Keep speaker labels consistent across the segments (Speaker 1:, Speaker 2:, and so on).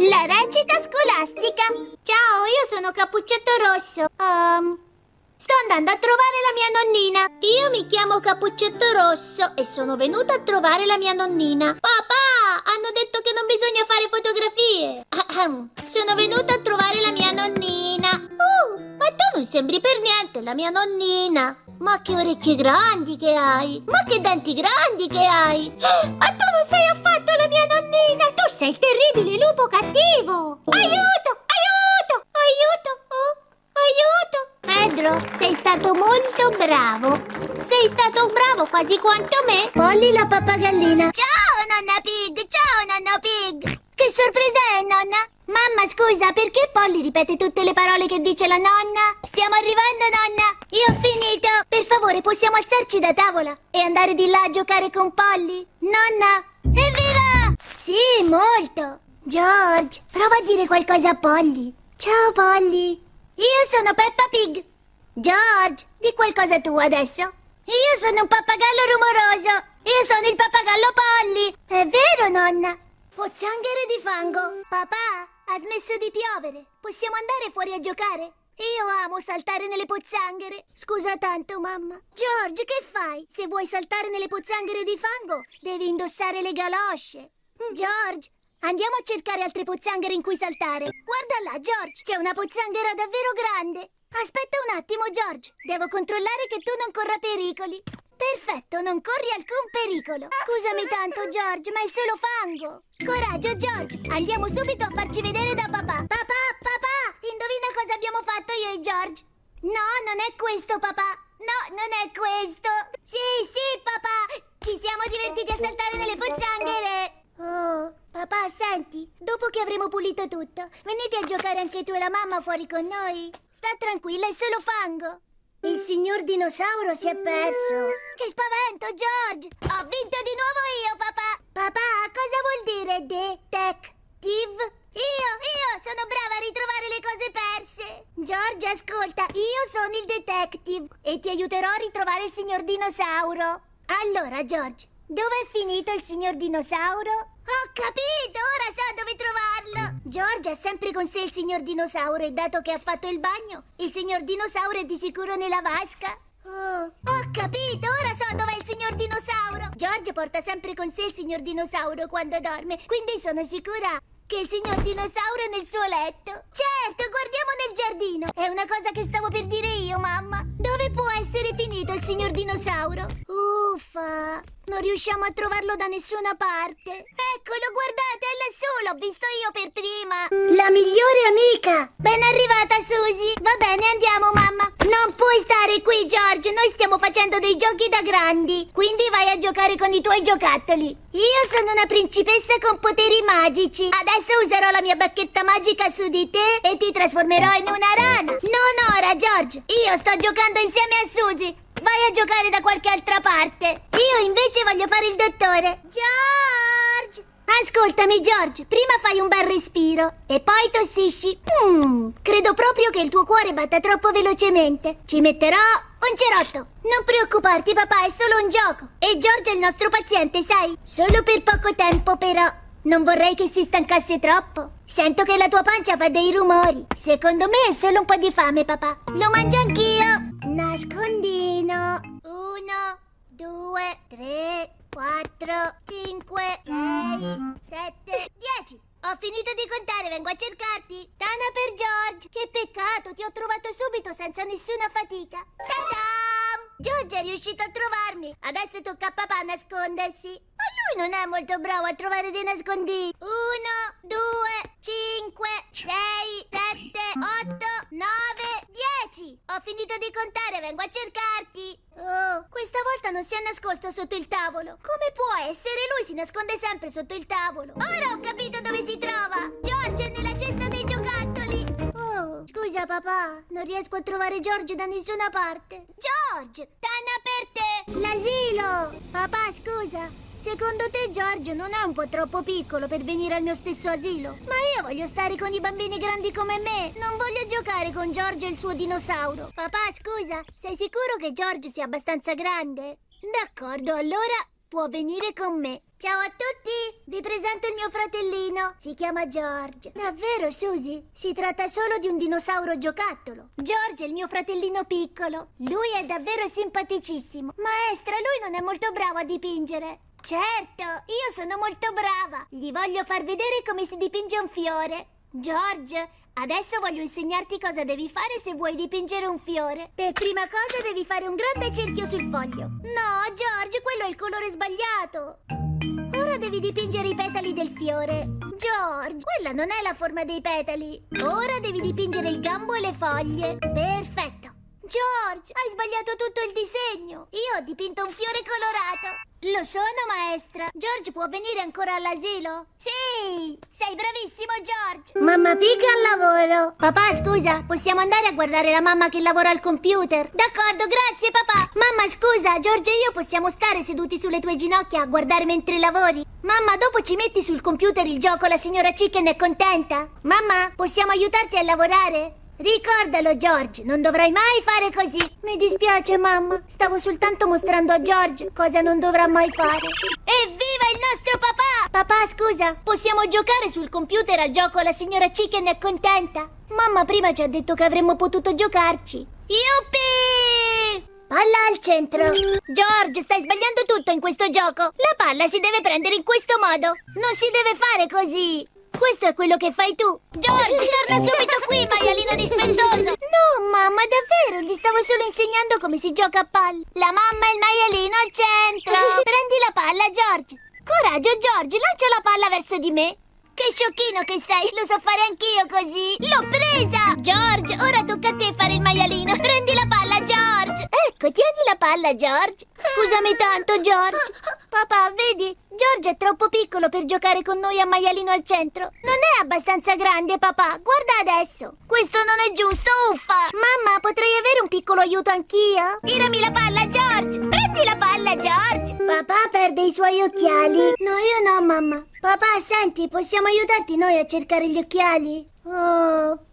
Speaker 1: La recita scolastica. Ciao, io sono Cappuccetto Rosso. Um, sto andando a trovare la mia nonnina. Io mi chiamo Cappuccetto Rosso e sono venuta a trovare la mia nonnina. Papà, hanno detto che non bisogna fare fotografie. Sono venuta a trovare la mia nonnina. Uh, ma tu non sembri per niente la mia nonnina. Ma che orecchie grandi che hai! Ma che denti grandi che hai! Ma tu non sei affatto la mia nonnina! Tu sei il terribile lupo cattivo! Aiuto! Aiuto! Aiuto! Oh, aiuto! Pedro, sei stato molto bravo! Sei stato bravo quasi quanto me! Polly la pappagallina! Ciao, nonna Pig! Ciao, nonno Pig! Che sorpresa è, nonna? Mamma, scusa, perché Polly ripete tutte le parole che dice la nonna? Stiamo arrivando, nonna! Io ho finito! Per favore, possiamo alzarci da tavola e andare di là a giocare con Polly? Nonna! Evviva! Sì, molto! George, prova a dire qualcosa a Polly. Ciao, Polly! Io sono Peppa Pig! George, di qualcosa tu adesso? Io sono un pappagallo rumoroso! Io sono il pappagallo Polly! È vero, nonna? Pozzanghere di fango! Papà, ha smesso di piovere! Possiamo andare fuori a giocare? Io amo saltare nelle pozzanghere! Scusa tanto, mamma! George, che fai? Se vuoi saltare nelle pozzanghere di fango, devi indossare le galosce! George, andiamo a cercare altre pozzanghere in cui saltare! Guarda là, George! C'è una pozzanghera davvero grande! Aspetta un attimo, George! Devo controllare che tu non corra pericoli! Perfetto, non corri alcun pericolo. Scusami tanto, George, ma è solo fango. Coraggio, George. Andiamo subito a farci vedere da papà. Papà, papà, indovina cosa abbiamo fatto io e George? No, non è questo, papà. No, non è questo. Sì, sì, papà. Ci siamo divertiti a saltare nelle pozzanghere. Oh, papà, senti, dopo che avremo pulito tutto, venite a giocare anche tu e la mamma fuori con noi. Sta tranquilla, è solo fango. Il signor dinosauro si è perso. Che spavento, George! Ho vinto di nuovo io, papà! Papà, cosa vuol dire detective? Io, io sono brava a ritrovare le cose perse! George, ascolta, io sono il detective e ti aiuterò a ritrovare il signor dinosauro. Allora, George, dove è finito il signor dinosauro? Ho capito, ora so dove trovarlo! George ha sempre con sé il signor dinosauro e dato che ha fatto il bagno, il signor dinosauro è di sicuro nella vasca. Oh, ho capito, ora so dov'è il signor dinosauro! George porta sempre con sé il signor dinosauro quando dorme, quindi sono sicura che il signor dinosauro è nel suo letto. Certo, guardiamo nel giardino. È una cosa che stavo per dire io, mamma. Signor dinosauro? Uffa, non riusciamo a trovarlo da nessuna parte. Eccolo, guardate, è lassù, l'ho visto io per prima. La migliore amica. Ben arrivata, Susie. Va bene, andiamo, mamma. Non puoi stare qui, George. Noi stiamo facendo dei giochi da grandi. Quindi vai a giocare con i tuoi giocattoli. Io sono una principessa con poteri magici. Adesso userò la mia bacchetta magica su di te e ti trasformerò in una rana. Non ora, George. Io sto giocando insieme a Susie. Vai a giocare da qualche altra parte. Io invece voglio fare il dottore. George! Ascoltami, George. Prima fai un bel respiro e poi tossisci. Hmm, credo proprio che il tuo cuore batta troppo velocemente. Ci metterò un cerotto. Non preoccuparti, papà, è solo un gioco. E George è il nostro paziente, sai? Solo per poco tempo, però. Non vorrei che si stancasse troppo. Sento che la tua pancia fa dei rumori. Secondo me è solo un po' di fame, papà. Lo mangio anch'io. Nascondino. Uno, due, tre, quattro, cinque, sei, sette, dieci. Ho finito di contare, vengo a cercarti. Tana per George. Che peccato, ti ho trovato subito senza nessuna fatica. Ta-dam! George è riuscito a trovarmi. Adesso tocca a papà nascondersi. Ma lui non è molto bravo a trovare dei nascondini. Uno, due, cinque, sei, sette, otto, nove, dieci. Ho finito di contare, vengo a cercarti. Oh, questa volta non si è nascosto sotto il tavolo. Come può essere? Lui si nasconde sempre sotto il tavolo. Ora papà, non riesco a trovare George da nessuna parte. George, tanna per te. L'asilo. Papà, scusa. Secondo te George non è un po' troppo piccolo per venire al mio stesso asilo? Ma io voglio stare con i bambini grandi come me. Non voglio giocare con George e il suo dinosauro. Papà, scusa, sei sicuro che George sia abbastanza grande? D'accordo, allora può venire con me. Ciao a tutti! Vi presento il mio fratellino. Si chiama George. Davvero, Susie? Si tratta solo di un dinosauro giocattolo. George è il mio fratellino piccolo. Lui è davvero simpaticissimo. Maestra, lui non è molto bravo a dipingere. Certo, io sono molto brava. Gli voglio far vedere come si dipinge un fiore. George, adesso voglio insegnarti cosa devi fare se vuoi dipingere un fiore. Per prima cosa devi fare un grande cerchio sul foglio. No, George, quello è il colore sbagliato. Ora devi dipingere i petali del fiore. George, quella non è la forma dei petali. Ora devi dipingere il gambo e le foglie. Perfetto. George, hai sbagliato tutto il disegno. Io ho dipinto un fiore colorato. Lo sono, maestra. George può venire ancora all'asilo? Sì! Sei bravissimo, George! Mamma pica al lavoro. Papà, scusa, possiamo andare a guardare la mamma che lavora al computer? D'accordo, grazie, papà. Mamma, scusa, George e io possiamo stare seduti sulle tue ginocchia a guardare mentre lavori? Mamma, dopo ci metti sul computer il gioco La signora Chicken è contenta? Mamma, possiamo aiutarti a lavorare? Ricordalo, George, non dovrai mai fare così. Mi dispiace, mamma. Stavo soltanto mostrando a George cosa non dovrà mai fare. Evviva il nostro papà! Papà, scusa, possiamo giocare sul computer al gioco La signora Chicken è contenta? Mamma prima ci ha detto che avremmo potuto giocarci. Yuppie! Palla al centro. George, stai sbagliando tutto in questo gioco. La palla si deve prendere in questo modo. Non si deve fare così. Questo è quello che fai tu. George, torna subito qui, maialino dispettoso. No, mamma, davvero. Gli stavo solo insegnando come si gioca a palla. La mamma e il maialino al centro. Prendi la palla, George. Coraggio, George, lancia la palla verso di me. Che sciocchino che sei, lo so fare anch'io così. L'ho presa! George, ora tocca a te fare il maialino. Prendi la. Ecco, tieni la palla, George. Scusami tanto, George. Papà, vedi? George è troppo piccolo per giocare con noi a maialino al centro. Non è abbastanza grande, papà. Guarda adesso. Questo non è giusto, uffa. Mamma, potrei avere un piccolo aiuto anch'io? Tirami la palla, George. Prendi la palla, George. Papà perde i suoi occhiali. No, io no, mamma. Papà, senti, possiamo aiutarti noi a cercare gli occhiali? Oh...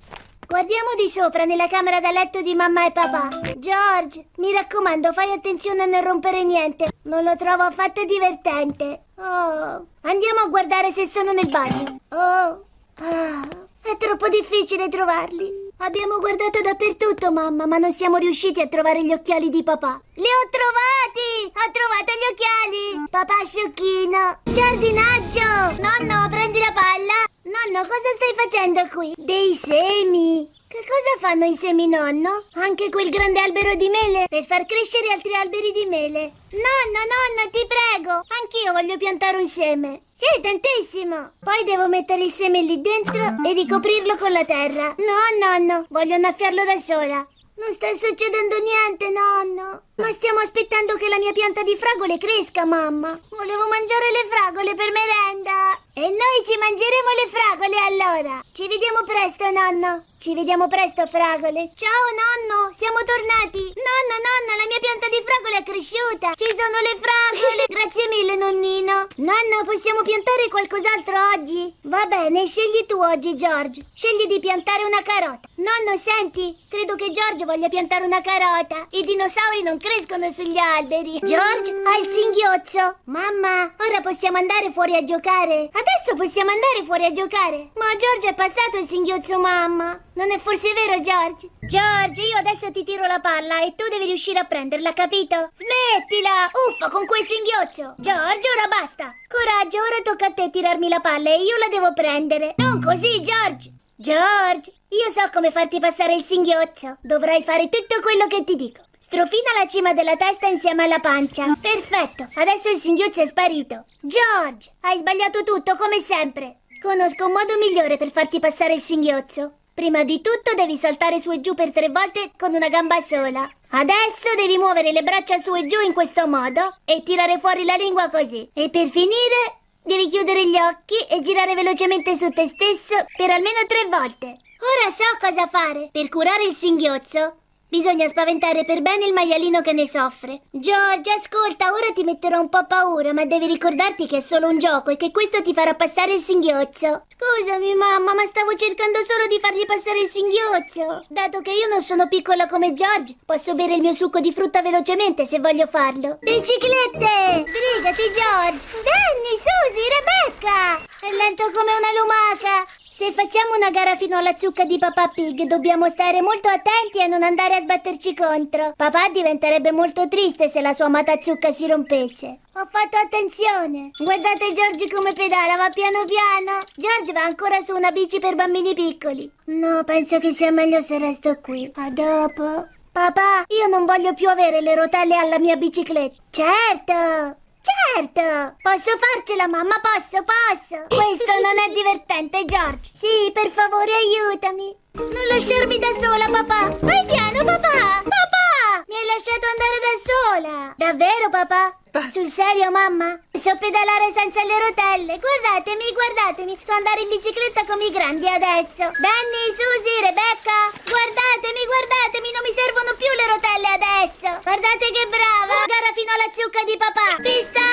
Speaker 1: Guardiamo di sopra nella camera da letto di mamma e papà. George, mi raccomando, fai attenzione a non rompere niente. Non lo trovo affatto divertente. Oh, andiamo a guardare se sono nel bagno. Oh, ah, è troppo difficile trovarli. Abbiamo guardato dappertutto, mamma, ma non siamo riusciti a trovare gli occhiali di papà. Li ho trovati! Ho trovato gli occhiali! Papà sciocchino! Giardinaggio! Nonno, prendi la palla! Nonno, cosa stai facendo qui? Dei semi! Che cosa fanno i semi, nonno? Anche quel grande albero di mele? Per far crescere altri alberi di mele. Nonno, nonno, ti prego! Anch'io voglio piantare un seme. Sì, tantissimo! Poi devo mettere il seme lì dentro e ricoprirlo con la terra. No, nonno, voglio annaffiarlo da sola. Non sta succedendo niente, nonno. Ma stiamo aspettando che la mia pianta di fragole cresca, mamma. Volevo mangiare le fragole per merenda. E noi ci mangeremo le fragole allora. Ci vediamo presto, nonno. Ci vediamo presto, fragole. Ciao, nonno. Siamo tornati. Nonno, nonno, la mia pianta di fragole è cresciuta. Ci sono le fragole. Grazie mille, nonnino. Nonno, possiamo piantare qualcos'altro oggi? Va bene, scegli tu oggi, George. Scegli di piantare una carota. Nonno, senti, credo che George voglia piantare una carota. I dinosauri non crescono sugli alberi. George ha il singhiozzo. Mamma, ora possiamo andare fuori a giocare. Adesso possiamo andare fuori a giocare. Ma George è passato il singhiozzo, mamma. Non è forse vero, George? George, io adesso ti tiro la palla e tu devi riuscire a prenderla, capito? Smettila! Uffa, con quel singhiozzo! George, ora basta! Coraggio, ora tocca a te tirarmi la palla e io la devo prendere. Non così, George! George, io so come farti passare il singhiozzo. Dovrai fare tutto quello che ti dico. Strofina la cima della testa insieme alla pancia. Perfetto, adesso il singhiozzo è sparito. George, hai sbagliato tutto come sempre. Conosco un modo migliore per farti passare il singhiozzo. Prima di tutto devi saltare su e giù per tre volte con una gamba sola. Adesso devi muovere le braccia su e giù in questo modo e tirare fuori la lingua così. E per finire devi chiudere gli occhi e girare velocemente su te stesso per almeno tre volte. Ora so cosa fare per curare il singhiozzo. Bisogna spaventare per bene il maialino che ne soffre. George, ascolta, ora ti metterò un po' paura, ma devi ricordarti che è solo un gioco e che questo ti farà passare il singhiozzo. Scusami, mamma, ma stavo cercando solo di fargli passare il singhiozzo. Dato che io non sono piccola come George, posso bere il mio succo di frutta velocemente se voglio farlo. Biciclette! Sbrigati, George! Danny, Susie, Rebecca! È lento come una lumaca! Se facciamo una gara fino alla zucca di Papà Pig, dobbiamo stare molto attenti a non andare a sbatterci contro. Papà diventerebbe molto triste se la sua amata zucca si rompesse. Ho fatto attenzione. Guardate Giorgi come pedala, va piano piano. Giorgi va ancora su una bici per bambini piccoli. No, penso che sia meglio se resto qui. A dopo. Papà, io non voglio più avere le rotelle alla mia bicicletta. Certo! Certo! Posso farcela, mamma, posso, posso! Questo non è divertente, George! Sì, per favore, aiutami! Non lasciarmi da sola, papà! Vai piano, papà! Papà! Mi hai lasciato andare da sola! Davvero, papà? Sul serio, mamma? So pedalare senza le rotelle! Guardatemi, guardatemi! So andare in bicicletta come i grandi adesso! Danny, Susie, Rebecca! Guardatemi, guardatemi! Non mi servono più le rotelle adesso! Guardate che brava! Gara fino alla zucca di papà! Pista!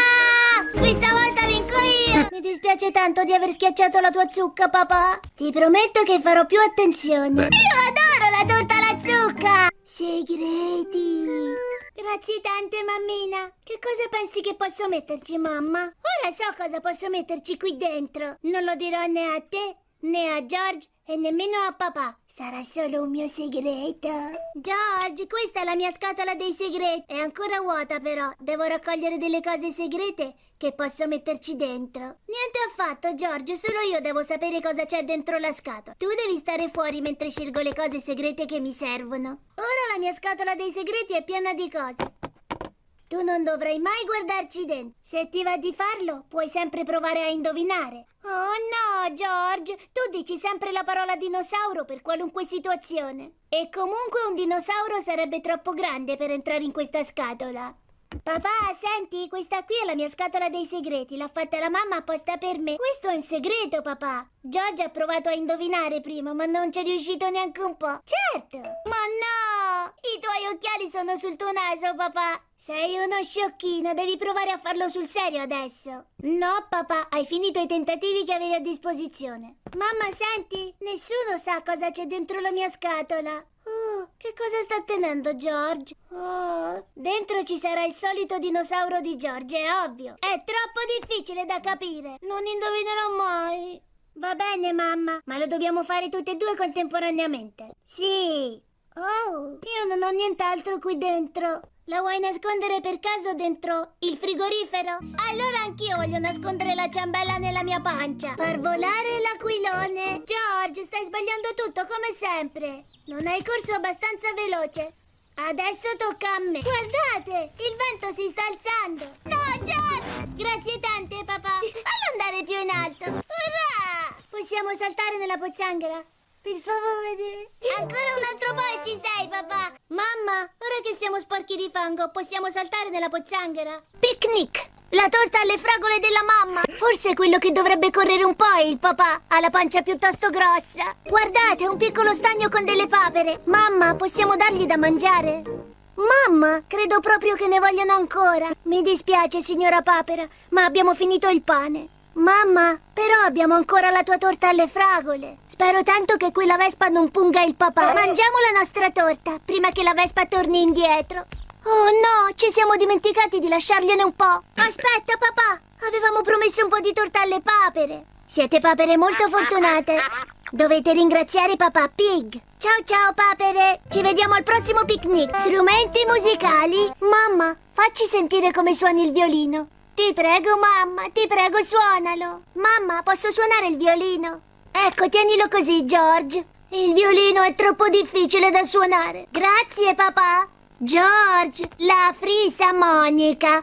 Speaker 1: Questa volta vinco io! Mi dispiace tanto di aver schiacciato la tua zucca, papà! Ti prometto che farò più attenzione! Io adoro la torta alla zucca! Segreti! Grazie tante, mammina. Che cosa pensi che posso metterci, mamma? Ora so cosa posso metterci qui dentro. Non lo dirò né a te, né a George e nemmeno a papà. Sarà solo un mio segreto. George, questa è la mia scatola dei segreti. È ancora vuota però. Devo raccogliere delle cose segrete che posso metterci dentro. Niente affatto, George. Solo io devo sapere cosa c'è dentro la scatola. Tu devi stare fuori mentre scelgo le cose segrete che mi servono. Ora la mia scatola dei segreti è piena di cose. Tu non dovrai mai guardarci dentro. Se ti va di farlo, puoi sempre provare a indovinare. Oh no, George, tu dici sempre la parola dinosauro per qualunque situazione. E comunque un dinosauro sarebbe troppo grande per entrare in questa scatola. Papà, senti, questa qui è la mia scatola dei segreti. L'ha fatta la mamma apposta per me. Questo è un segreto, papà. George ha provato a indovinare prima, ma non ci è riuscito neanche un po'. Certo! Ma no! I tuoi occhiali sono sul tuo naso, papà. Sei uno sciocchino, devi provare a farlo sul serio adesso. No, papà, hai finito i tentativi che avevi a disposizione. Mamma, senti, nessuno sa cosa c'è dentro la mia scatola. Oh, che cosa sta tenendo George? Oh, dentro ci sarà il solito dinosauro di George, è ovvio. È troppo difficile da capire. Non indovinerò mai. Va bene, mamma, ma lo dobbiamo fare tutte e due contemporaneamente. Sì. Oh, io non ho nient'altro qui dentro. La vuoi nascondere per caso dentro il frigorifero? Allora anch'io voglio nascondere la ciambella nella mia pancia. Far volare l'aquilone. George, stai sbagliando tutto come sempre. Non hai corso abbastanza veloce. Adesso tocca a me. Guardate, il vento si sta alzando. No, George! Grazie tante, papà. Fallo andare più in alto. Urrà! Possiamo saltare nella pozzanghera? Per favore. Ancora un altro po' e ci sei, papà. Mamma, ora che siamo sporchi di fango, possiamo saltare nella pozzanghera? Picnic! La torta alle fragole della mamma! Forse quello che dovrebbe correre un po' è il papà. Ha la pancia piuttosto grossa. Guardate, un piccolo stagno con delle papere. Mamma, possiamo dargli da mangiare? Mamma, credo proprio che ne vogliono ancora. Mi dispiace, signora papera, ma abbiamo finito il pane. Mamma, però abbiamo ancora la tua torta alle fragole. Spero tanto che quella vespa non punga il papà. Mangiamo la nostra torta, prima che la vespa torni indietro. Oh no, ci siamo dimenticati di lasciargliene un po'. Aspetta, papà, avevamo promesso un po' di torta alle papere. Siete papere molto fortunate. Dovete ringraziare papà Pig. Ciao ciao papere, ci vediamo al prossimo picnic. Strumenti musicali. Mamma, facci sentire come suoni il violino. Ti prego, mamma, ti prego, suonalo. Mamma, posso suonare il violino? Ecco, tienilo così, George. Il violino è troppo difficile da suonare. Grazie, papà. George, la frisa monica.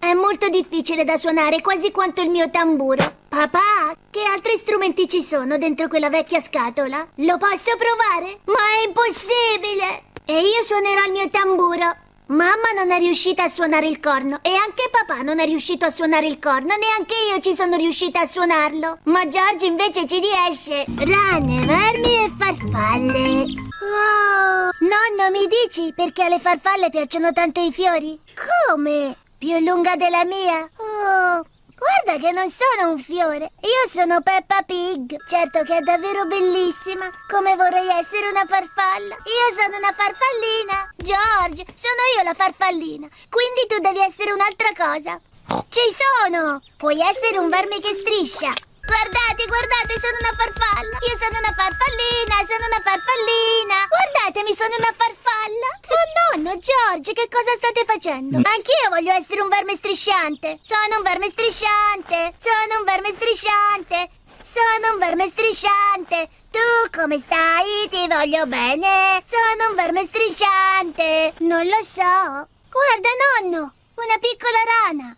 Speaker 1: È molto difficile da suonare, quasi quanto il mio tamburo. Papà, che altri strumenti ci sono dentro quella vecchia scatola? Lo posso provare? Ma è impossibile! E io suonerò il mio tamburo. Mamma non è riuscita a suonare il corno e anche papà non è riuscito a suonare il corno, neanche io ci sono riuscita a suonarlo. Ma George invece ci riesce. Rane, vermi e farfalle. Oh, nonno, mi dici perché alle farfalle piacciono tanto i fiori? Come? Più lunga della mia? Oh, guarda che non sono un fiore. Io sono Peppa Pig. Certo che è davvero bellissima. Come vorrei essere una farfalla. Io sono una farfallina. George, sono io la farfallina. Quindi tu devi essere un'altra cosa. Ci sono! Puoi essere un verme che striscia. Guardate, guardate, sono una farfalla. Io sono una farfallina, sono una farfallina. Guardatemi, sono una farfalla. Oh nonno, George, che cosa state facendo? Anch'io voglio essere un verme strisciante. Sono un verme strisciante. Sono un verme strisciante. Sono un verme strisciante. Tu come stai? Ti voglio bene. Sono un verme strisciante. Non lo so. Guarda, nonno, una piccola rana.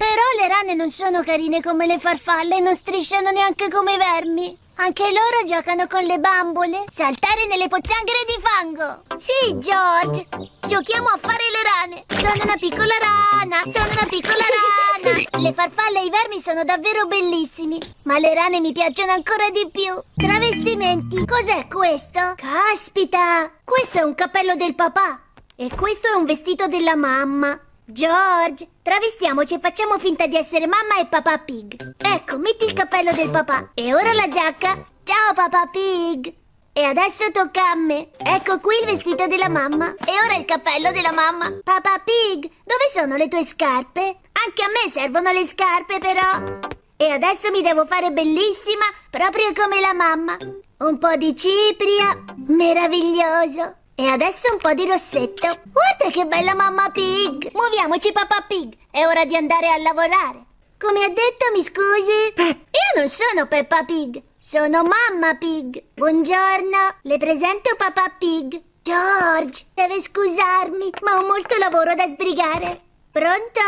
Speaker 1: Però le rane non sono carine come le farfalle e non strisciano neanche come i vermi. Anche loro giocano con le bambole. Saltare nelle pozzanghere di fango. Sì, George. Giochiamo a fare le rane. Sono una piccola rana. Sono una piccola rana. Le farfalle e i vermi sono davvero bellissimi. Ma le rane mi piacciono ancora di più. Travestimenti. Cos'è questo? Caspita. Questo è un cappello del papà. E questo è un vestito della mamma. George, travestiamoci e facciamo finta di essere mamma e papà Pig. Ecco, metti il cappello del papà. E ora la giacca. Ciao papà Pig. E adesso tocca a me. Ecco qui il vestito della mamma. E ora il cappello della mamma. Papà Pig, dove sono le tue scarpe? Anche a me servono le scarpe però. E adesso mi devo fare bellissima, proprio come la mamma. Un po' di cipria. Meraviglioso. E adesso un po' di rossetto. Guarda che bella mamma Pig! Muoviamoci, papà Pig! È ora di andare a lavorare. Come ha detto, mi scusi? Io non sono Peppa Pig, sono mamma Pig. Buongiorno, le presento papà Pig. George, deve scusarmi, ma ho molto lavoro da sbrigare. Pronto?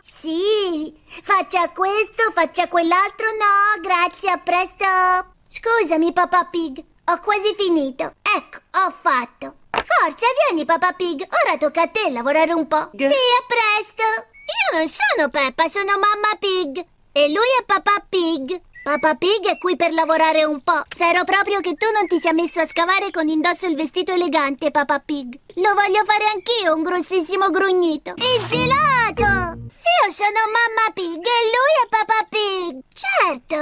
Speaker 1: Sì, faccia questo, faccia quell'altro. No, grazie, a presto. Scusami, papà Pig, ho quasi finito. Ecco, ho fatto. Forza, vieni, papà Pig. Ora tocca a te lavorare un po'. Sì, a presto. Io non sono Peppa, sono mamma Pig. E lui è papà Pig. Papà Pig è qui per lavorare un po'. Spero proprio che tu non ti sia messo a scavare con indosso il vestito elegante, papà Pig. Lo voglio fare anch'io, un grossissimo grugnito. Il gelato! Io sono mamma Pig e lui è papà Pig. Certo,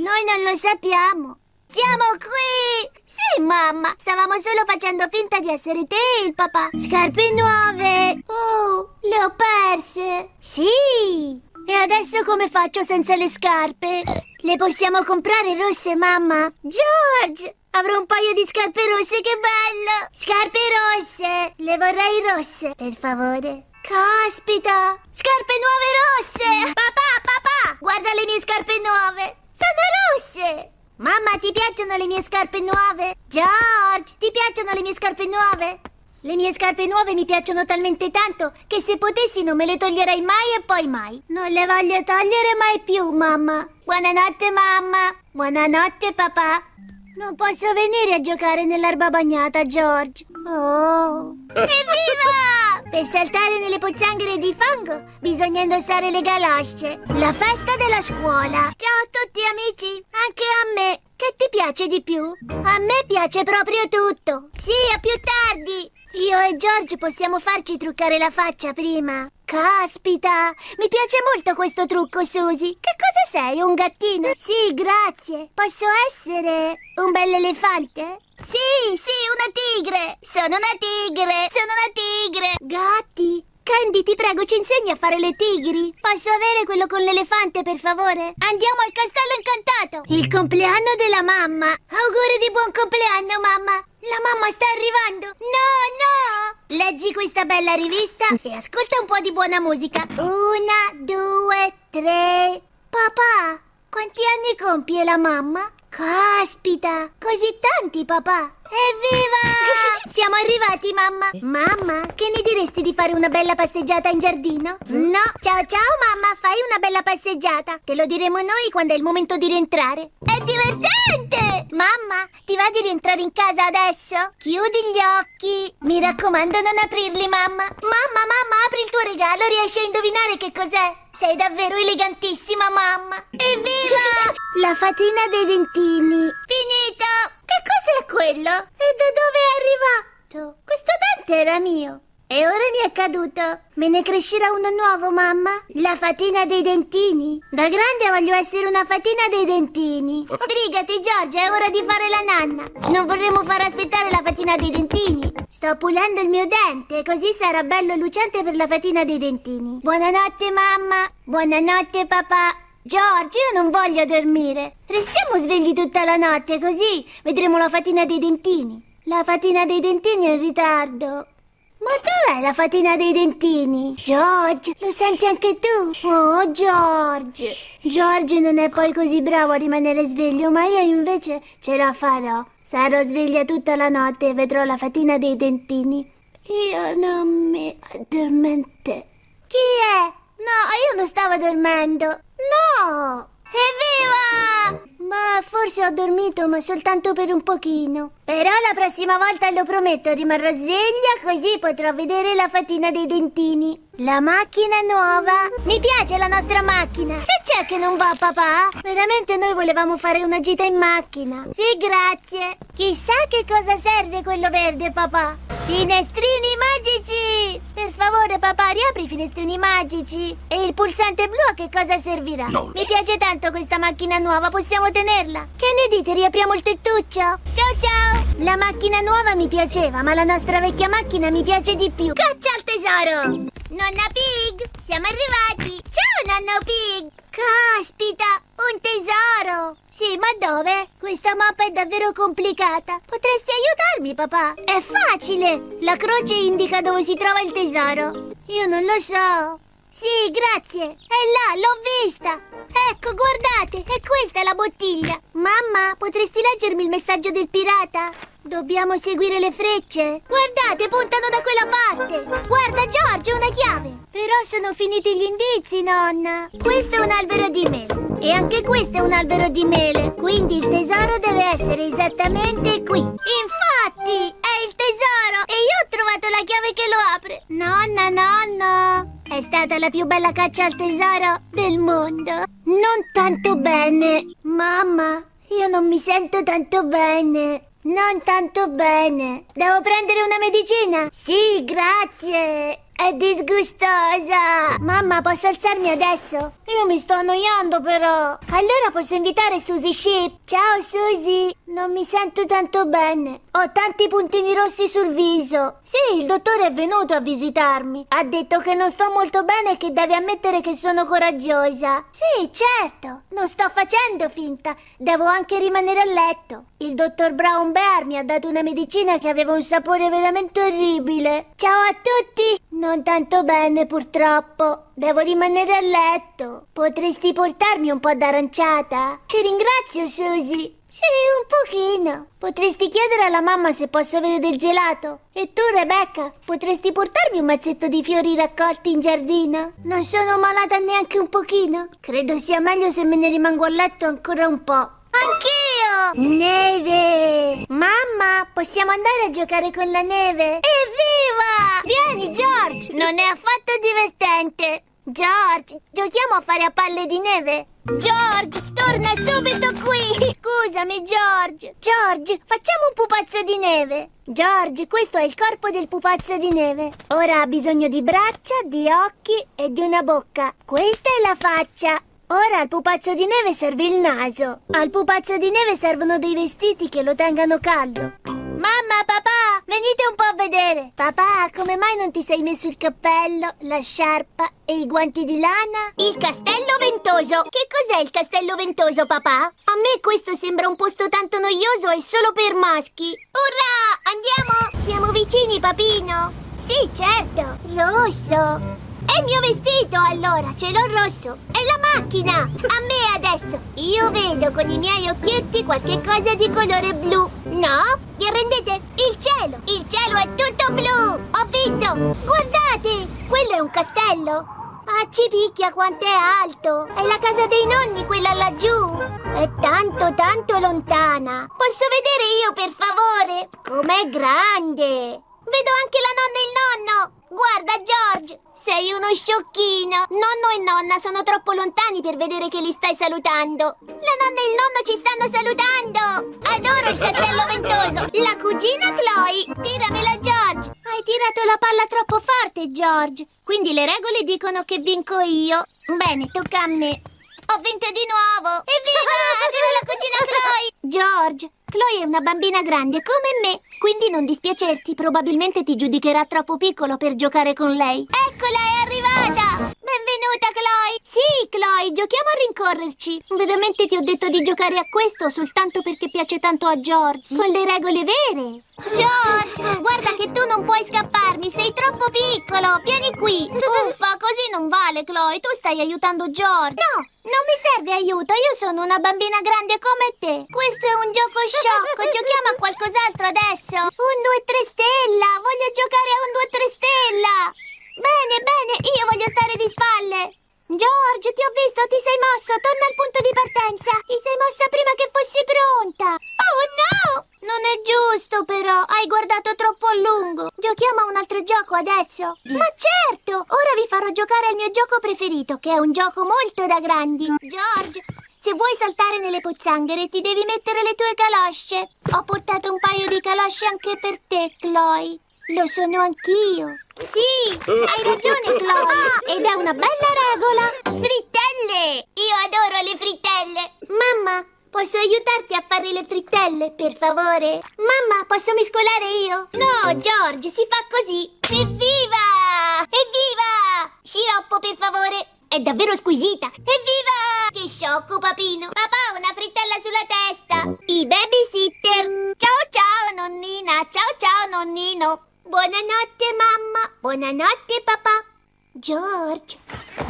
Speaker 1: noi non lo sappiamo. Siamo qui! Sì, mamma! Stavamo solo facendo finta di essere te e il papà. Scarpe nuove! Oh, le ho perse! Sì! E adesso come faccio senza le scarpe? Le possiamo comprare rosse, mamma? George! Avrò un paio di scarpe rosse, che bello! Scarpe rosse! Le vorrei rosse, per favore. Caspita! Scarpe nuove rosse! Papà, papà! Guarda le mie scarpe nuove! Sono rosse! Mamma, ti piacciono le mie scarpe nuove? George, ti piacciono le mie scarpe nuove? Le mie scarpe nuove mi piacciono talmente tanto che se potessi non me le toglierei mai e poi mai. Non le voglio togliere mai più, mamma. Buonanotte, mamma. Buonanotte, papà. Non posso venire a giocare nell'erba bagnata, George. Oh. Evviva! Per saltare nelle pozzanghere di fango bisogna indossare le galosce. La festa della scuola. Ciao a tutti amici, anche a me. Che ti piace di più? A me piace proprio tutto. Sì, a più tardi. Io e George possiamo farci truccare la faccia prima. Caspita, mi piace molto questo trucco, Susie. Che cosa sei, un gattino? Sì, grazie. Posso essere un bell'elefante? Sì, sì, una tigre. Sono una tigre. Sono una tigre. Gatti. Candy, ti prego, ci insegni a fare le tigri? Posso avere quello con l'elefante, per favore? Andiamo al castello incantato! Il compleanno della mamma! Auguri di buon compleanno, mamma! La mamma sta arrivando! No, no! Leggi questa bella rivista e ascolta un po' di buona musica. Una, due, tre... Papà, quanti anni compie la mamma? Caspita, così tanti, papà! Evviva! Siamo arrivati, mamma! Mamma, che ne diresti di fare una bella passeggiata in giardino? No! Ciao ciao, mamma, fai una bella passeggiata! Te lo diremo noi quando è il momento di rientrare! È divertente! Mamma, ti va di rientrare in casa adesso? Chiudi gli occhi! Mi raccomando, non aprirli, mamma! Mamma, mamma, apri il tuo regalo, riesci a indovinare che cos'è? Sei davvero elegantissima, mamma! Evviva! La fatina dei dentini! Finito! Che cos'è quello? E da dove latte era mio. E ora mi è caduto. Me ne crescerà uno nuovo, mamma? La fatina dei dentini. Da grande voglio essere una fatina dei dentini. Sbrigati, Giorgia, è ora di fare la nanna. Non vorremmo far aspettare la fatina dei dentini. Sto pulendo il mio dente, così sarà bello e lucente per la fatina dei dentini. Buonanotte, mamma. Buonanotte, papà. Giorgio, io non voglio dormire. Restiamo svegli tutta la notte, così vedremo la fatina dei dentini. La fatina dei dentini è in ritardo. Ma dov'è la fatina dei dentini? George, lo senti anche tu? Oh, George. George non è poi così bravo a rimanere sveglio, ma io invece ce la farò. Sarò sveglia tutta la notte e vedrò la fatina dei dentini. Io non mi addormente. Chi è? No, io non stavo dormendo. No! Evviva! Ma forse ho dormito, ma soltanto per un pochino. Però la prossima volta lo prometto, rimarrò sveglia così potrò vedere la fatina dei dentini. La macchina nuova. Mi piace la nostra macchina. Che c'è che non va, papà? Veramente noi volevamo fare una gita in macchina. Sì, grazie. Chissà che cosa serve quello verde, papà. Finestrini magici! Per favore, papà, riapri i finestrini magici. E il pulsante blu a che cosa servirà?
Speaker 2: No.
Speaker 1: Mi piace tanto questa macchina nuova, possiamo tenerla. Che ne dite, riapriamo il tettuccio? Ciao ciao! La macchina nuova mi piaceva, ma la nostra vecchia macchina mi piace di più. Caccia al tesoro! Nonna Pig, siamo arrivati! Ciao, nonno Pig! Caspita, un tesoro! Sì, ma dove? Questa mappa è davvero complicata. Potresti aiutarmi, papà? È facile! La croce indica dove si trova il tesoro. Io non lo so. Sì, grazie. È là, l'ho vista. Ecco, guardate, è questa la bottiglia. Mamma, potresti leggermi il messaggio del pirata? Dobbiamo seguire le frecce. Guardate, puntano da quella parte. Guarda, Giorgio, una chiave. Però sono finiti gli indizi, nonna. Questo è un albero di mele. E anche questo è un albero di mele. Quindi il tesoro deve essere esattamente qui. Infatti, è il tesoro. E io ho trovato la chiave che lo apre. Nonna, nonno. È stata la più bella caccia al tesoro del mondo. Non tanto bene. Mamma, io non mi sento tanto bene. Non tanto bene. Devo prendere una medicina? Sì, grazie. È disgustosa. Mamma, posso alzarmi adesso? Io mi sto annoiando però. Allora posso invitare Susie Sheep. Ciao Susie. Non mi sento tanto bene. Ho tanti puntini rossi sul viso. Sì, il dottore è venuto a visitarmi. Ha detto che non sto molto bene e che devi ammettere che sono coraggiosa. Sì, certo. Non sto facendo finta. Devo anche rimanere a letto. Il dottor Brown Bear mi ha dato una medicina che aveva un sapore veramente orribile. Ciao a tutti. Non tanto bene, purtroppo. Devo rimanere a letto. Potresti portarmi un po' d'aranciata? Ti ringrazio, Susie. Sì, un pochino. Potresti chiedere alla mamma se posso avere del gelato. E tu, Rebecca, potresti portarmi un mazzetto di fiori raccolti in giardino? Non sono malata neanche un pochino. Credo sia meglio se me ne rimango a letto ancora un po'. Anch'io! Neve! Mamma, possiamo andare a giocare con la neve? Evviva! Vieni, George! Non è affatto divertente. George, giochiamo a fare a palle di neve? George, torna subito qui! Scusami, George! George, facciamo un pupazzo di neve! George, questo è il corpo del pupazzo di neve. Ora ha bisogno di braccia, di occhi e di una bocca. Questa è la faccia. Ora al pupazzo di neve serve il naso. Al pupazzo di neve servono dei vestiti che lo tengano caldo. Mamma, papà, venite un po' a vedere. Papà, come mai non ti sei messo il cappello, la sciarpa e i guanti di lana? Il castello ventoso. Che cos'è il castello ventoso, papà? A me questo sembra un posto tanto noioso e solo per maschi. Urrà, andiamo! Siamo vicini, papino. Sì, certo. Rosso. È il mio vestito, allora, ce l'ho rosso. È la macchina. A me adesso. Io vedo con i miei occhietti qualche cosa di colore blu. No? Vi arrendete? Il cielo. Il cielo è tutto blu. Ho vinto. Guardate, quello è un castello. Ah, ci picchia quanto è alto! È la casa dei nonni, quella laggiù! È tanto, tanto lontana! Posso vedere io, per favore? Com'è grande! Vedo anche la nonna e il nonno! Guarda, George! Sei uno sciocchino! Nonno e nonna sono troppo lontani per vedere che li stai salutando! La nonna e il nonno ci stanno salutando! Adoro il castello ventoso! La cugina Chloe! Tiramela, George! Hai tirato la palla troppo forte, George. Quindi le regole dicono che vinco io. Bene, tocca a me. Ho vinto di nuovo! Evviva! Arriva la cugina Chloe! George, Chloe è una bambina grande come me, quindi non dispiacerti, probabilmente ti giudicherà troppo piccolo per giocare con lei. Eccola! Benvenuta, Chloe! Sì, Chloe, giochiamo a rincorrerci. Veramente ti ho detto di giocare a questo soltanto perché piace tanto a George. Con le regole vere. George, guarda che tu non puoi scapparmi, sei troppo piccolo. Vieni qui. Uffa, così non vale, Chloe. Tu stai aiutando George. No, non mi serve aiuto. Io sono una bambina grande come te. Questo è un gioco sciocco. Giochiamo a qualcos'altro adesso. Un 2-3 stella. Voglio giocare a un 2-3 stella. Bene, bene, io voglio stare di spalle. George, ti ho visto, ti sei mosso. Torna al punto di partenza. Ti sei mossa prima che fossi pronta. Oh no! Non è giusto però, hai guardato troppo a lungo. Giochiamo a un altro gioco adesso? Ma certo! Ora vi farò giocare al mio gioco preferito, che è un gioco molto da grandi. George, se vuoi saltare nelle pozzanghere ti devi mettere le tue calosce. Ho portato un paio di calosce anche per te, Chloe. Lo sono anch'io. Sì, hai ragione, Chloe. Ed è una bella regola. Frittelle! Io adoro le frittelle. Mamma, Posso aiutarti a fare le frittelle, per favore? Mamma, posso mescolare io? No, George, si fa così. Evviva! Evviva! Sciroppo, per favore. È davvero squisita. Evviva! Che sciocco, papino. Papà, una frittella sulla testa. I babysitter. Ciao, ciao, nonnina. Ciao, ciao, nonnino. Buonanotte, mamma. Buonanotte, papà. George.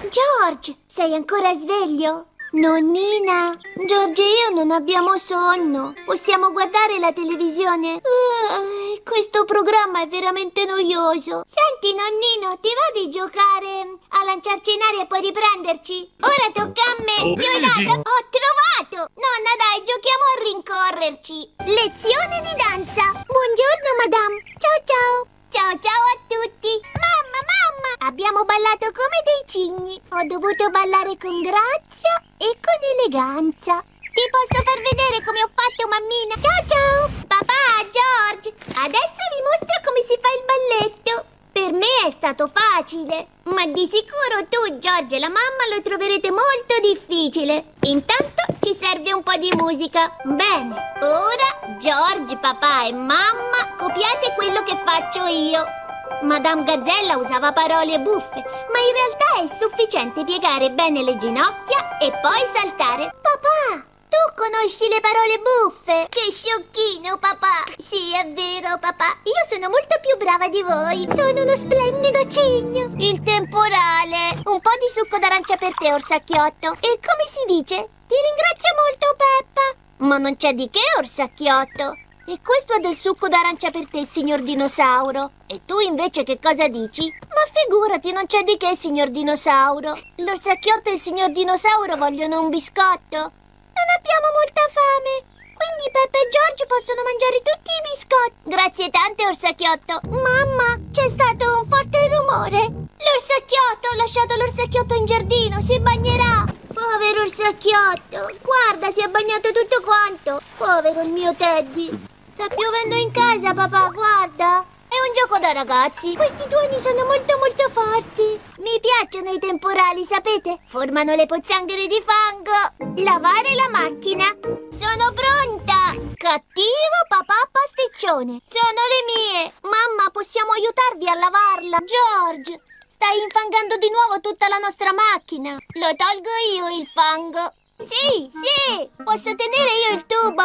Speaker 1: George, sei ancora sveglio? Nonnina, Giorgio e io non abbiamo sonno. Possiamo guardare la televisione? Uh, questo programma è veramente noioso. Senti, nonnino, ti va di giocare a lanciarci in aria e poi riprenderci? Ora tocca a me.
Speaker 2: Oh,
Speaker 1: Ho trovato! Nonna, dai, giochiamo a rincorrerci. Lezione di danza. Buongiorno, madame. Dovuto ballare con grazia e con eleganza. Ti posso far vedere come ho fatto, mammina? Ciao, ciao. Papà, George, adesso vi mostro come si fa il balletto. Per me è stato facile, ma di sicuro tu, George e la mamma lo troverete molto difficile. Intanto ci serve un po' di musica. Bene, ora George, papà e mamma copiate quello che faccio io. Madame Gazzella usava parole buffe, ma in realtà è sufficiente piegare bene le ginocchia e poi saltare. Papà, tu conosci le parole buffe? Che sciocchino, papà! Sì, è vero, papà. Io sono molto più brava di voi. Sono uno splendido cigno. Il temporale. Un po' di succo d'arancia per te, orsacchiotto. E come si dice? Ti ringrazio molto, Peppa. Ma non c'è di che, orsacchiotto. E questo è del succo d'arancia per te, signor dinosauro. E tu invece che cosa dici? Ma figurati, non c'è di che, signor dinosauro. L'orsacchiotto e il signor dinosauro vogliono un biscotto. Non abbiamo molta fame. Quindi Peppa e George possono mangiare tutti i biscotti. Grazie tante, Orsacchiotto. Mamma, c'è stato un forte rumore. L'orsacchiotto, ho lasciato l'orsacchiotto in giardino, si bagnerà. Povero orsacchiotto, guarda, si è bagnato tutto quanto. Povero il mio Teddy. Sta piovendo in casa, papà, guarda. È un gioco da ragazzi. Questi tuoni sono molto molto forti. Mi piacciono i temporali, sapete? Formano le pozzanghere di fango. Lavare la macchina. Sono pronta. Cattivo papà pasticcione. Sono le mie. Mamma, possiamo aiutarvi a lavarla. George, stai infangando di nuovo tutta la nostra macchina. Lo tolgo io il fango. Sì, sì, posso tenere io il tubo.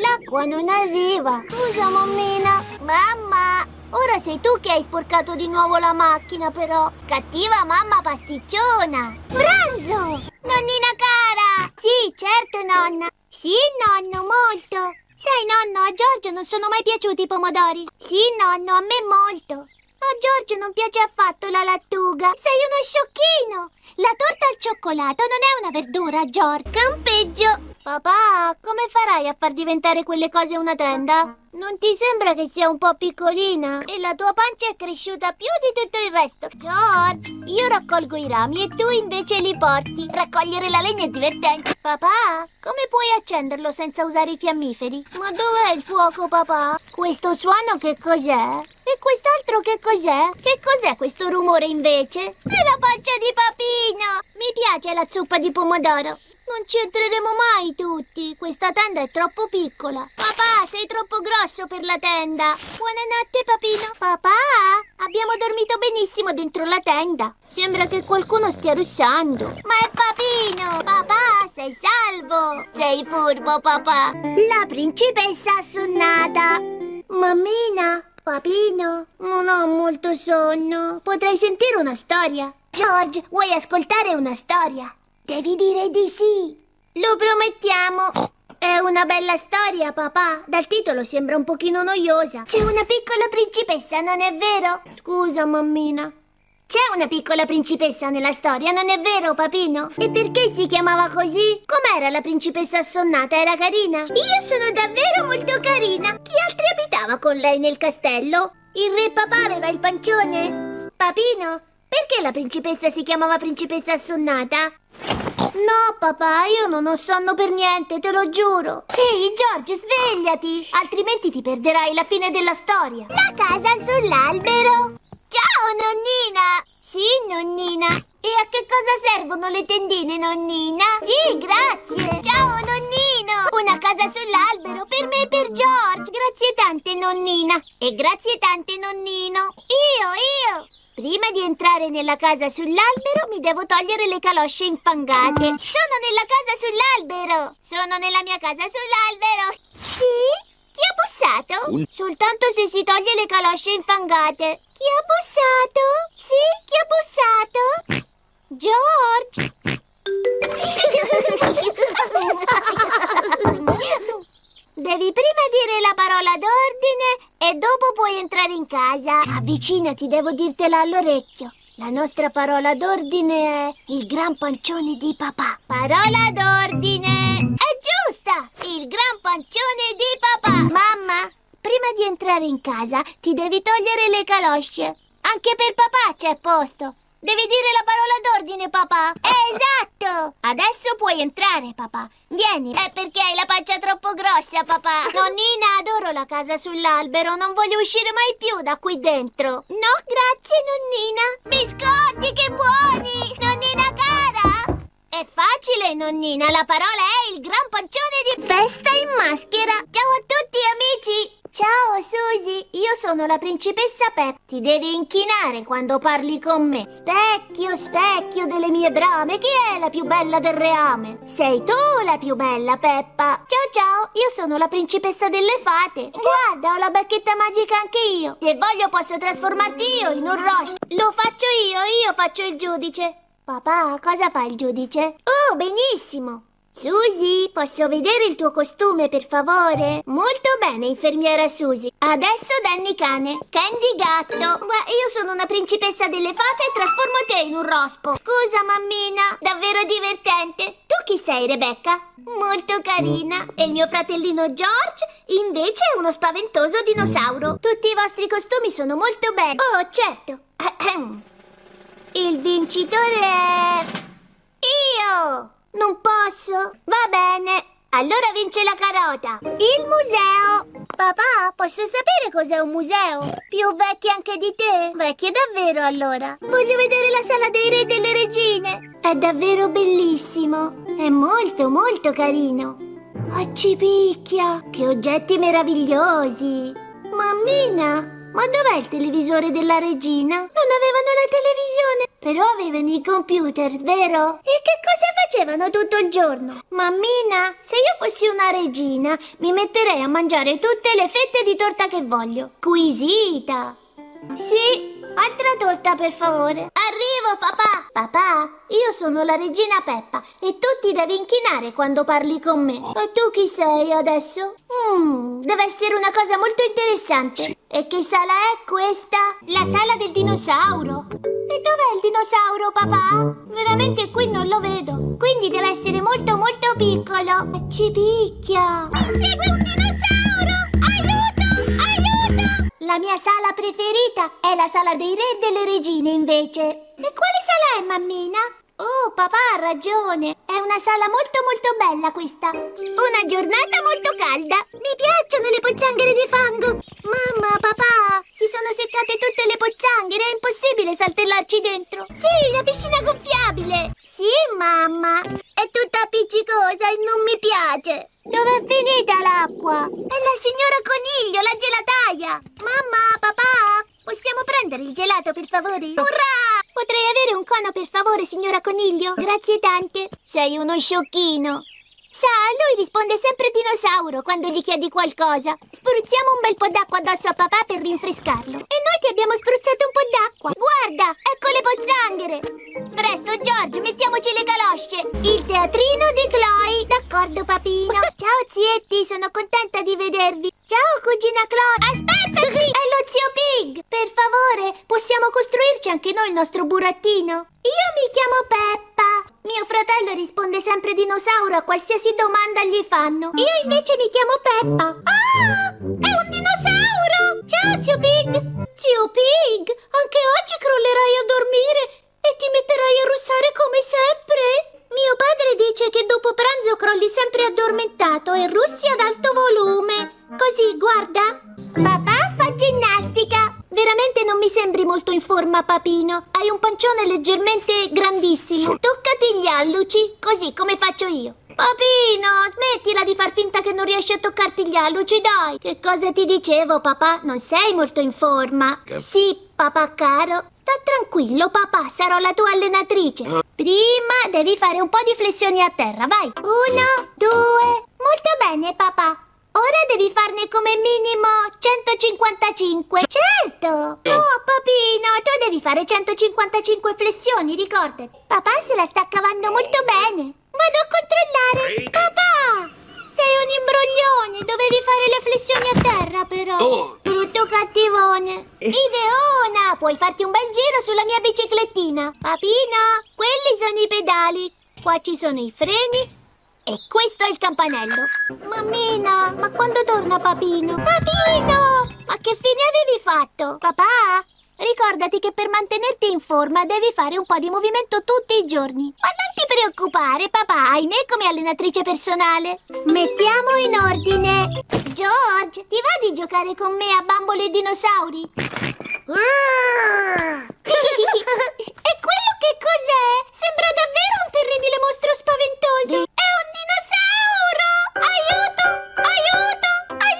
Speaker 1: L'acqua non arriva. Scusa, mammina. Mamma, ora sei tu che hai sporcato di nuovo la macchina, però. Cattiva mamma pasticciona. Pranzo! Nonnina cara! Sì, certo, nonna. Sì, nonno, molto. Sai, nonno, a Giorgio non sono mai piaciuti i pomodori. Sì, nonno, a me molto. A Giorgio non piace affatto la lattuga. Sei uno sciocchino. La torta al cioccolato non è una verdura, George. Campeggio. Papà, come farai a far diventare quelle cose una tenda? Non ti sembra che sia un po' piccolina? E la tua pancia è cresciuta più di tutto il resto. George, io raccolgo i rami e tu invece li porti. Raccogliere la legna è divertente. Papà, come puoi accenderlo senza usare i fiammiferi? Ma dov'è il fuoco, papà? Questo suono che cos'è? E quest'altro che cos'è? Che cos'è questo rumore invece? È la pancia di Papino! Mi piace la zuppa di pomodoro. Non ci entreremo mai tutti. Questa tenda è troppo piccola. Papà, sei troppo grosso per la tenda. Buonanotte, papino. Papà, abbiamo dormito benissimo dentro la tenda. Sembra che qualcuno stia russando. Ma è papino. Papà, sei salvo. Sei furbo, papà. La principessa assonnata. Mammina, papino, non ho molto sonno. Potrei sentire una storia. George, vuoi ascoltare una storia? Devi dire di sì. Lo promettiamo. È una bella storia, papà. Dal titolo sembra un pochino noiosa. C'è una piccola principessa, non è vero? Scusa, mammina. C'è una piccola principessa nella storia, non è vero, papino? E perché si chiamava così? Com'era la principessa assonnata? Era carina? Io sono davvero molto carina. Chi altri abitava con lei nel castello? Il re papà aveva il pancione? Papino, perché la principessa si chiamava principessa assonnata? No, papà, io non ho sonno per niente, te lo giuro. Ehi, George, svegliati, altrimenti ti perderai la fine della storia. La casa sull'albero. Ciao, nonnina. Sì, nonnina. E a che cosa servono le tendine, nonnina? Sì, grazie. Ciao, nonnino. Una casa sull'albero per me e per George. Grazie tante, nonnina. E grazie tante, nonnino. Io, io. Prima di entrare nella casa sull'albero mi devo togliere le calosce infangate. Sono nella casa sull'albero! Sono nella mia casa sull'albero! Sì? Chi ha bussato?
Speaker 2: Un...
Speaker 1: Soltanto se si toglie le calosce infangate. Chi ha bussato? Sì, chi ha bussato? George! Devi prima dire la parola d'ordine e dopo puoi entrare in casa. Avvicinati, devo dirtela all'orecchio. La nostra parola d'ordine è il gran pancione di papà. Parola d'ordine! È giusta! Il gran pancione di papà! Mamma, prima di entrare in casa ti devi togliere le calosce. Anche per papà c'è posto. Devi dire la parola d'ordine, papà. Esatto! Adesso puoi entrare, papà. Vieni. È perché hai la pancia troppo grossa, papà. Nonnina, adoro la casa sull'albero. Non voglio uscire mai più da qui dentro. No, grazie, nonnina. Biscotti, che buoni! Nonnina cara! È facile, nonnina. La parola è il gran pancione di festa in maschera. Ciao a tutti, amici. Ciao Susie, io sono la principessa Pep. Ti devi inchinare quando parli con me. Specchio, specchio delle mie brame, chi è la più bella del reame? Sei tu la più bella, Peppa. Ciao ciao, io sono la principessa delle fate. Guarda, ho la bacchetta magica anche io. Se voglio posso trasformarti io in un rospo. Lo faccio io, io faccio il giudice. Papà, cosa fa il giudice? Oh, benissimo. Susie, posso vedere il tuo costume, per favore? Molto bene, infermiera Susie. Adesso Danny cane. Candy gatto. Ma io sono una principessa delle fate e trasformo te in un rospo. Scusa, mammina. Davvero divertente. Tu chi sei, Rebecca? Molto carina. E il mio fratellino George, invece, è uno spaventoso dinosauro. Tutti i vostri costumi sono molto belli. Oh, certo. Il vincitore è... Io! Non posso. Va bene. Allora vince la carota. Il museo. Papà, posso sapere cos'è un museo? Più vecchio anche di te? Vecchio davvero allora. Voglio vedere la sala dei re e delle regine. È davvero bellissimo. È molto molto carino. Oh, ci picchia. Che oggetti meravigliosi. Mammina, ma dov'è il televisore della regina? Non avevano la televisione, però avevano i computer, vero? E che cosa facevano tutto il giorno? Mammina, se io fossi una regina, mi metterei a mangiare tutte le fette di torta che voglio. Squisita! Sì, Altra torta, per favore. Arrivo, papà. Papà, io sono la regina Peppa e tu ti devi inchinare quando parli con me. E tu chi sei adesso? Mmm, deve essere una cosa molto interessante.
Speaker 2: Sì.
Speaker 1: E che sala è questa? La sala del dinosauro. E dov'è il dinosauro, papà? Veramente qui non lo vedo. Quindi deve essere molto molto piccolo. Ci picchia. Mi segue un dinosauro! Aiuto! La mia sala preferita è la sala dei re e delle regine, invece. E quale sala è, mammina? Oh, papà ha ragione. È una sala molto molto bella questa. Una giornata molto calda. Mi piacciono le pozzanghere di fango. Mamma, papà, si sono seccate tutte le pozzanghere. È impossibile saltellarci dentro. Sì, la piscina gonfiabile. Sì, mamma. È tutta appiccicosa e non mi piace. Dov'è finita l'acqua? È la signora Coniglio, la gelataia. Mamma, papà, possiamo prendere il gelato per favore? Urrà! Potrei avere un cono per favore, signora Coniglio? Grazie tante. Sei uno sciocchino. Sa, lui risponde sempre dinosauro quando gli chiedi qualcosa. Spruzziamo un bel po' d'acqua addosso a papà per rinfrescarlo. E noi ti abbiamo spruzzato un po' d'acqua. Guarda, ecco le pozzanghere. Presto, George, mettiamoci le galosce. Il teatrino di Chloe. D'accordo, papino. Ciao, zietti, sono contenta di vedervi. Ciao, cugina Chloe. Aspettaci! È lo zio Pig. Per favore, possiamo costruirci anche noi il nostro burattino? Io mi chiamo Peppa. Mio fratello risponde sempre dinosauro a qualsiasi domanda gli fanno. Io invece mi chiamo Peppa. Ah! È un dinosauro! Ciao, zio Pig! Zio Pig, anche oggi crollerai a dormire e ti metterai a russare come sempre? Mio padre dice che dopo pranzo crolli sempre addormentato e russi ad alto volume. Così, guarda. Papà fa ginnastica. Veramente non mi sembri molto in forma, papino. Hai un pancione leggermente grandissimo.
Speaker 2: Sol-
Speaker 1: Toccati gli alluci, così come faccio io. Papino, smettila di far finta che non riesci a toccarti gli alluci, dai. Che cosa ti dicevo, papà? Non sei molto in forma.
Speaker 2: Che-
Speaker 1: Sì, papà caro. Sta tranquillo, papà, sarò la tua allenatrice. Prima devi fare un po' di flessioni a terra, vai. Uno, due. Molto bene, papà. Ora devi farne come minimo 155. Certo! Oh, papino, tu devi fare 155 flessioni, ricordati. Papà se la sta cavando molto bene. Vado a controllare. Papà! Sei un imbroglione, dovevi fare le flessioni a terra però.
Speaker 2: Oh.
Speaker 1: Brutto cattivone. Ideona, puoi farti un bel giro sulla mia biciclettina. Papino, quelli sono i pedali. Qua ci sono i freni e questo è il campanello. Mammina, ma quando torna Papino? Papino! Ma che fine avevi fatto? Papà? Ricordati che per mantenerti in forma devi fare un po' di movimento tutti i giorni. Ma non ti preoccupare, papà, hai me come allenatrice personale. Mettiamo in ordine. George, ti va di giocare con me a bambole e dinosauri? e quello che cos'è? Sembra davvero un terribile mostro spaventoso.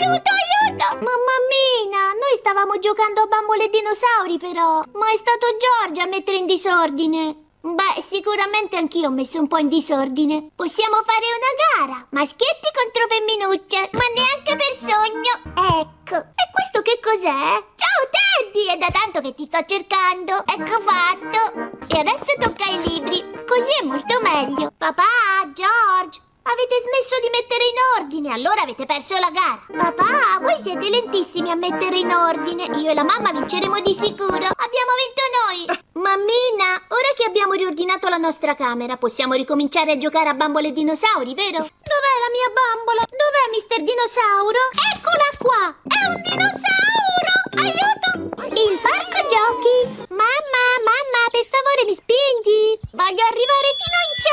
Speaker 1: Aiuto! Aiuto! Mamma mia, noi stavamo giocando a bambole dinosauri però. Ma è stato Giorgio a mettere in disordine. Beh, sicuramente anch'io ho messo un po' in disordine. Possiamo fare una gara. Maschietti contro femminucce. Ma neanche per sogno. Ecco. E questo che cos'è? Ciao Teddy! È da tanto che ti sto cercando. Ecco fatto. E adesso tocca ai libri. Così è molto meglio. Papà, George. Avete smesso di mettere in ordine, allora avete perso la gara. Papà, voi siete lentissimi a mettere in ordine. Io e la mamma vinceremo di sicuro. Abbiamo vinto noi. Mammina, ora che abbiamo riordinato la nostra camera, possiamo ricominciare a giocare a bambole e dinosauri, vero? Dov'è la mia bambola? Dov'è Mister Dinosauro? Eccola qua! È un dinosauro! Aiuto! Il parco giochi! Mamma, mamma, per favore mi spingi! Voglio arrivare fino in cielo!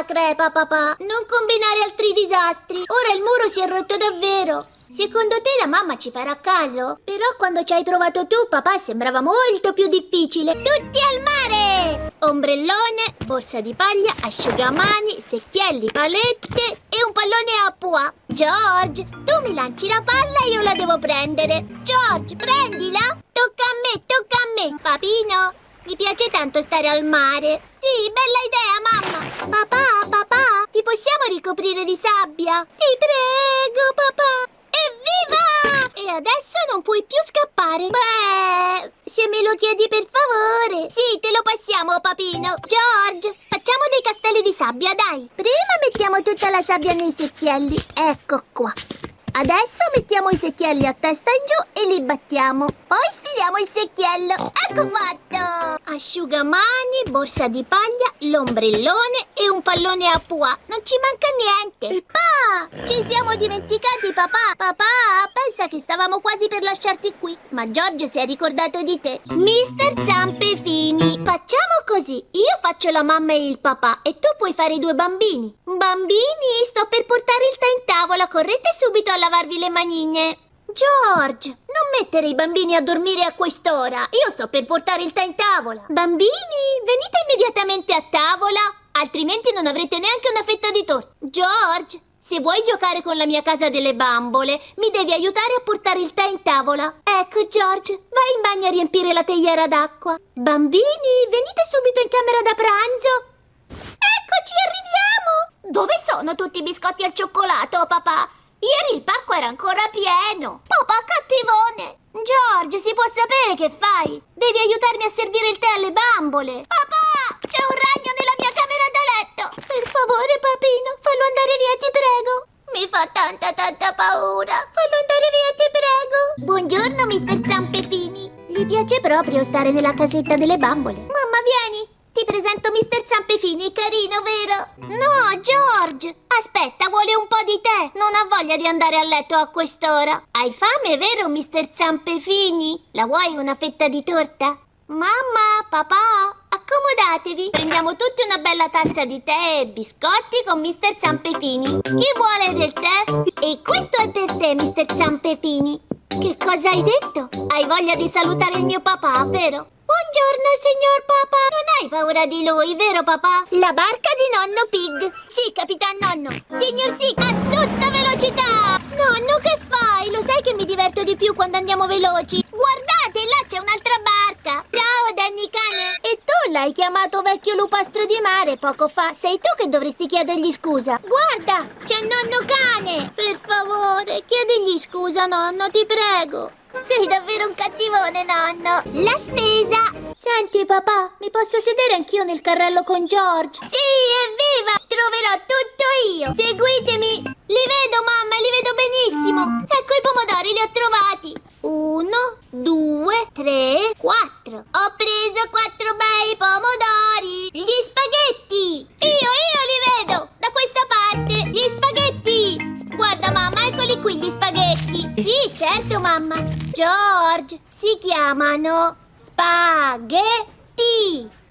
Speaker 1: La crepa, papà. Non combinare altri disastri. Ora il muro si è rotto davvero. Secondo te la mamma ci farà caso? Però quando ci hai provato tu, papà, sembrava molto più difficile. Tutti al mare! Ombrellone, borsa di paglia, asciugamani, secchielli, palette e un pallone a pua. George, tu mi lanci la palla e io la devo prendere. George, prendila! Tocca a me, tocca a me. Papino, mi piace tanto stare al mare. Sì, bella idea, mamma. Papà, papà, ti possiamo ricoprire di sabbia? Ti prego, papà. Evviva! E adesso non puoi più scappare. Beh, se me lo chiedi per favore. Sì, te lo passiamo, papino. George, facciamo dei castelli di sabbia, dai. Prima mettiamo tutta la sabbia nei secchielli. Ecco qua. Adesso mettiamo i secchielli a testa in giù e li battiamo. Poi sfiliamo il secchiello. Ecco fatto! Asciugamani, borsa di paglia, l'ombrellone e un pallone a pua. Non ci manca niente. Papà! Ci siamo dimenticati, papà. Papà, pensa che stavamo quasi per lasciarti qui. Ma Giorgio si è ricordato di te. Mister Zampe Fini. Facciamo così. Io faccio la mamma e il papà e tu puoi fare i due bambini. Bambini, sto per portare il tè in tavola. Correte subito a lavarvi le manine. George, non mettere i bambini a dormire a quest'ora. Io sto per portare il tè in tavola. Bambini, venite immediatamente a tavola, altrimenti non avrete neanche una fetta di torta. George, se vuoi giocare con la mia casa delle bambole, mi devi aiutare a portare il tè in tavola. Ecco, George, vai in bagno a riempire la teiera d'acqua. Bambini, venite subito in camera da pranzo. Eccoci, arriviamo! Dove sono tutti i biscotti al cioccolato, papà? Ieri il pacco era ancora pieno. Papà cattivone. George, si può sapere che fai? Devi aiutarmi a servire il tè alle bambole. Papà, c'è un ragno nella mia camera da letto. Per favore, papino, fallo andare via, ti prego. Mi fa tanta, tanta paura. Fallo andare via, ti prego. Buongiorno, mister Zampepini. Gli piace proprio stare nella casetta delle bambole. Mamma, vieni. Ti presento Mister Zampefini, carino, vero? No, George! Aspetta, vuole un po' di tè. Non ha voglia di andare a letto a quest'ora. Hai fame, vero, Mister Zampefini? La vuoi una fetta di torta? Mamma, papà, accomodatevi. Prendiamo tutti una bella tazza di tè e biscotti con Mister Zampefini. Chi vuole del tè? E questo è per te, Mister Zampefini. Che cosa hai detto? Hai voglia di salutare il mio papà, vero? Buongiorno, signor papà. Non hai paura di lui, vero papà? La barca di nonno Pig. Sì, capitan nonno. Signor Sick, a tutta velocità. Nonno, che fai? Lo sai che mi diverto di più quando andiamo veloci? Guardate, là c'è un'altra barca. Ciao, Danny cane. E tu l'hai chiamato vecchio lupastro di mare poco fa. Sei tu che dovresti chiedergli scusa. Guarda, c'è nonno cane. Per favore, chiedigli scusa, nonno, ti prego. Sei davvero un cattivone, nonno! La spesa! Senti, papà, mi posso sedere anch'io nel carrello con George? Sì, evviva! Troverò tutto io! Seguitemi! Li vedo, mamma, li vedo benissimo! Ecco i pomodori, li ho trovati! Uno, due, tre, quattro! Ho preso quattro bei pomodori! Gli spaghetti! Io, io li vedo! Da questa parte! Gli spaghetti! Qui gli spaghetti! Sì, certo, mamma! George, si chiamano spaghetti!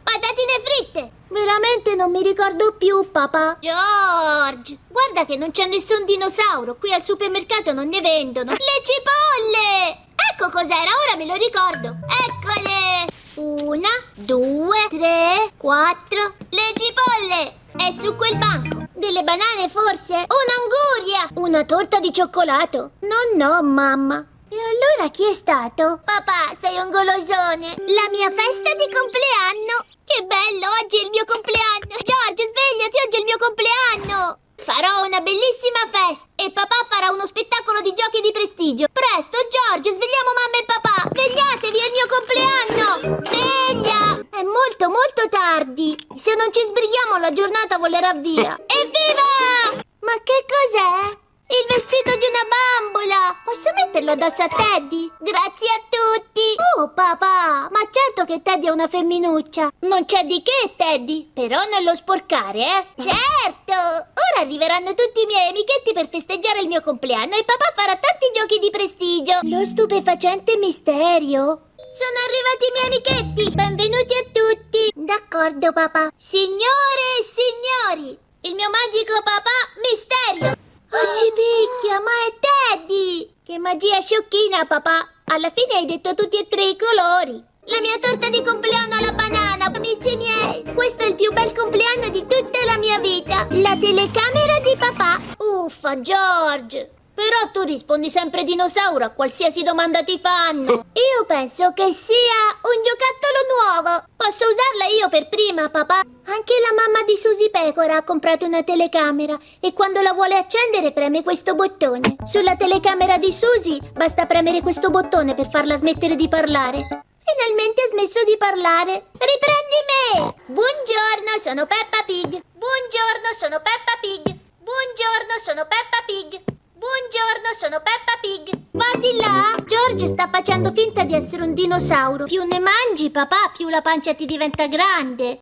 Speaker 1: Patatine fritte! Veramente non mi ricordo più, papà. George, guarda che non c'è nessun dinosauro. Qui al supermercato non ne vendono. Le cipolle! Ecco cos'era, ora me lo ricordo. Eccole! Una, due, tre, quattro. Le cipolle! È su quel banco. Delle banane forse? Un'anguria! Una torta di cioccolato? No, no, mamma. E allora chi è stato? Papà, sei un golosone! La mia festa di compleanno! Che bello, oggi è il mio compleanno! George, svegliati, oggi è il mio compleanno! Farò una bellissima festa e papà farà uno spettacolo di giochi di prestigio. Presto, George, svegliamo mamma e papà! Svegliatevi, è il mio compleanno! Sveglia! È molto, molto tardi. Se non ci sbrighiamo la giornata volerà via. Evviva! Ma che cos'è? Metterlo addosso a Teddy? Grazie a tutti! Oh, papà! Ma certo che Teddy è una femminuccia! Non c'è di che, Teddy! Però non lo sporcare, eh! Certo! Ora arriveranno tutti i miei amichetti per festeggiare il mio compleanno e papà farà tanti giochi di prestigio! Lo stupefacente misterio! Sono arrivati i miei amichetti! Benvenuti a tutti! D'accordo, papà. Signore e signori, il mio magico papà Misterio! Oh, ci picchia, ma è Teddy! Che magia sciocchina, papà! Alla fine hai detto tutti e tre i colori! La mia torta di compleanno alla banana, amici miei! Questo è il più bel compleanno di tutta la mia vita! La telecamera di papà! Uffa, George! Però tu rispondi sempre dinosauro a qualsiasi domanda ti fanno. Io penso che sia un giocattolo nuovo. Posso usarla io per prima, papà? Anche la mamma di Susi Pecora ha comprato una telecamera e quando la vuole accendere preme questo bottone. Sulla telecamera di Susi basta premere questo bottone per farla smettere di parlare. Finalmente ha smesso di parlare. Riprendi me! Buongiorno, sono Peppa Pig. Buongiorno, sono Peppa Pig. Buongiorno, sono Peppa Pig. Buongiorno, sono Peppa Pig. Va di là. George sta facendo finta di essere un dinosauro. Più ne mangi, papà, più la pancia ti diventa grande.